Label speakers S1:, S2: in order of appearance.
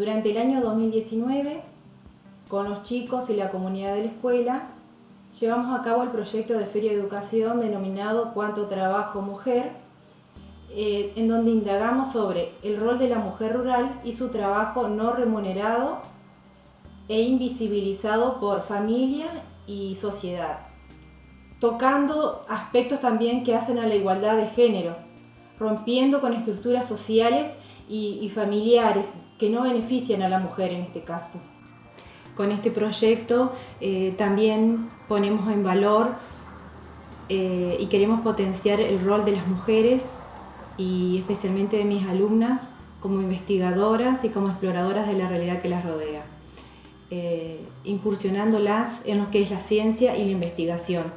S1: Durante el año 2019, con los chicos y la comunidad de la escuela, llevamos a cabo el proyecto de Feria de Educación denominado Cuánto Trabajo Mujer, eh, en donde indagamos sobre el rol de la mujer rural y su trabajo no remunerado e invisibilizado por familia y sociedad, tocando aspectos también que hacen a la igualdad de género, rompiendo con estructuras sociales y, familiares que no benefician a la mujer en este caso. Con este proyecto eh, también ponemos en valor eh, y queremos potenciar el rol de las mujeres y especialmente de mis alumnas como investigadoras y como exploradoras de la realidad que las rodea, eh, incursionándolas en lo que es la ciencia y la investigación